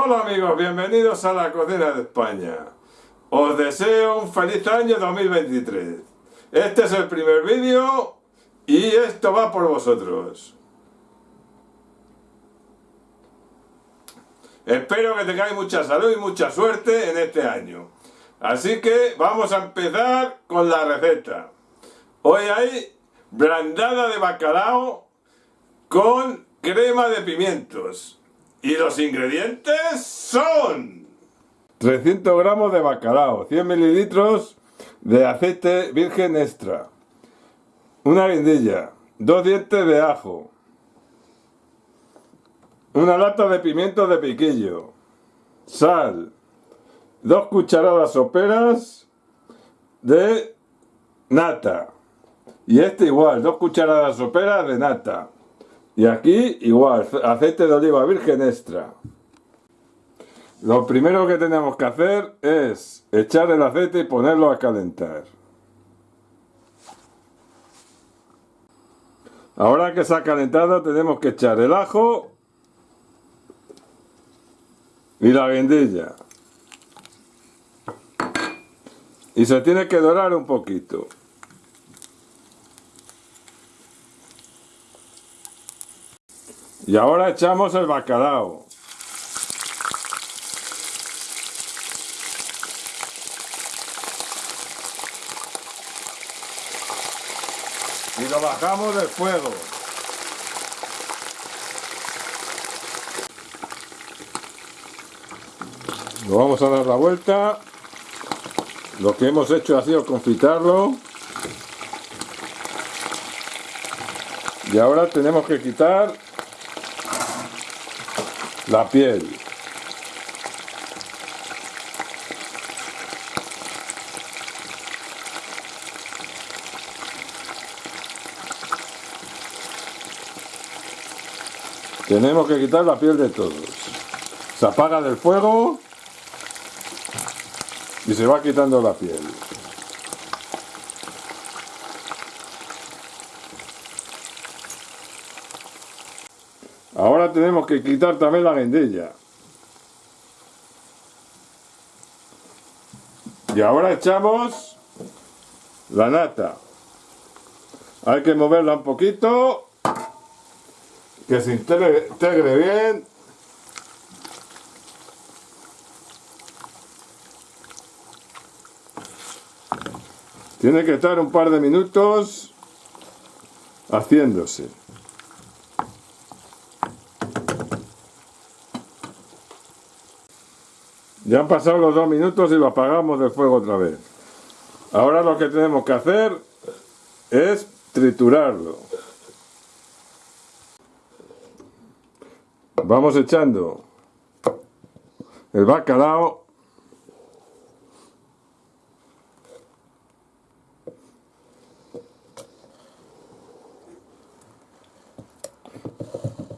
Hola amigos, bienvenidos a la cocina de España. Os deseo un feliz año 2023. Este es el primer vídeo y esto va por vosotros. Espero que tengáis mucha salud y mucha suerte en este año. Así que vamos a empezar con la receta. Hoy hay blandada de bacalao con crema de pimientos. Y los ingredientes son 300 gramos de bacalao, 100 mililitros de aceite virgen extra, una guindilla, dos dientes de ajo, una lata de pimientos de piquillo, sal, dos cucharadas soperas de nata, y este igual, dos cucharadas soperas de nata, y aquí igual, aceite de oliva virgen extra. Lo primero que tenemos que hacer es echar el aceite y ponerlo a calentar. Ahora que se ha calentado tenemos que echar el ajo y la guindilla. Y se tiene que dorar un poquito. Y ahora echamos el bacalao. Y lo bajamos del fuego. Lo vamos a dar la vuelta. Lo que hemos hecho ha sido confitarlo. Y ahora tenemos que quitar la piel. Tenemos que quitar la piel de todos. Se apaga del fuego y se va quitando la piel. Ahora tenemos que quitar también la guindilla. Y ahora echamos la nata. Hay que moverla un poquito, que se integre, integre bien. Tiene que estar un par de minutos haciéndose. Ya han pasado los dos minutos y lo apagamos del fuego otra vez. Ahora lo que tenemos que hacer es triturarlo. Vamos echando el bacalao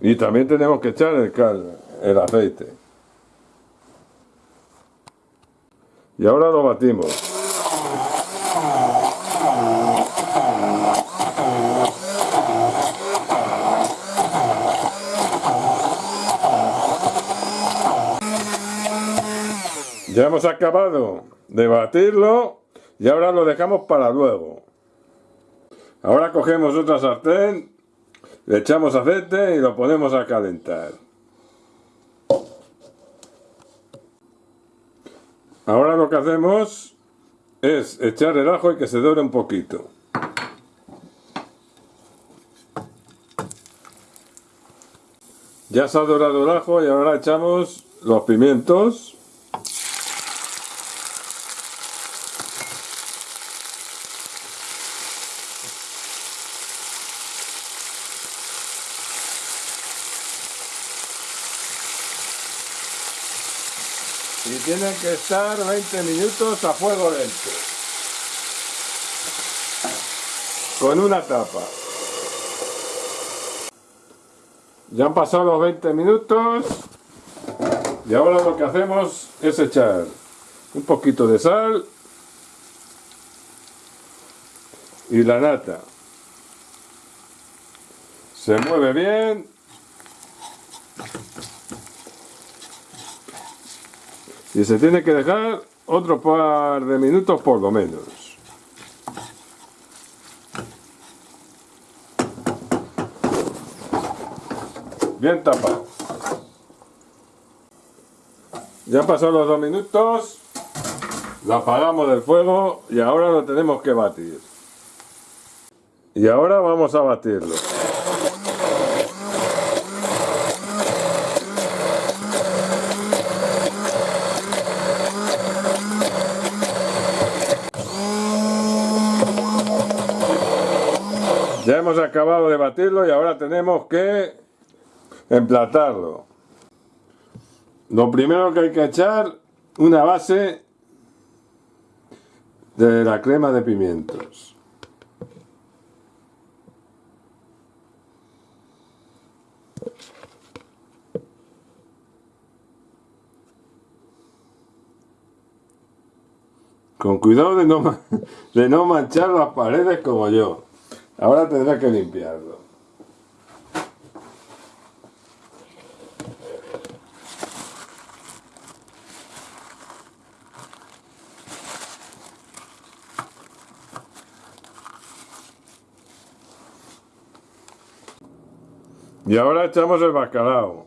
y también tenemos que echar el, el aceite. Y ahora lo batimos. Ya hemos acabado de batirlo y ahora lo dejamos para luego. Ahora cogemos otra sartén, le echamos aceite y lo ponemos a calentar. Ahora lo que hacemos es echar el ajo y que se dore un poquito. Ya se ha dorado el ajo y ahora echamos los pimientos. Y tienen que estar 20 minutos a fuego lento. Con una tapa. Ya han pasado los 20 minutos. Y ahora lo que hacemos es echar un poquito de sal y la nata. Se mueve bien Y se tiene que dejar otro par de minutos por lo menos. Bien tapado. Ya pasaron los dos minutos. Lo apagamos del fuego y ahora lo tenemos que batir. Y ahora vamos a batirlo. Hemos acabado de batirlo y ahora tenemos que emplatarlo. Lo primero que hay que echar, una base de la crema de pimientos. Con cuidado de no, de no manchar las paredes como yo. Ahora tendré que limpiarlo. Y ahora echamos el bacalao.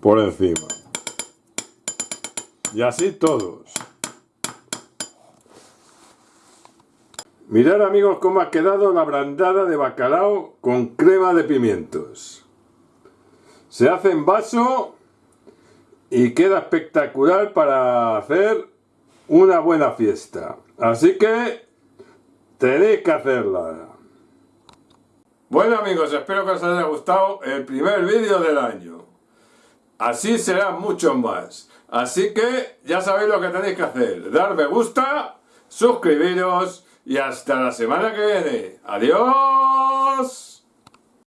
Por encima. Y así todos. Mirad amigos cómo ha quedado la brandada de bacalao con crema de pimientos. Se hace en vaso y queda espectacular para hacer una buena fiesta. Así que tenéis que hacerla. Bueno amigos, espero que os haya gustado el primer vídeo del año. Así serán muchos más. Así que ya sabéis lo que tenéis que hacer. Dar me gusta, suscribiros y hasta la semana que viene. ¡Adiós!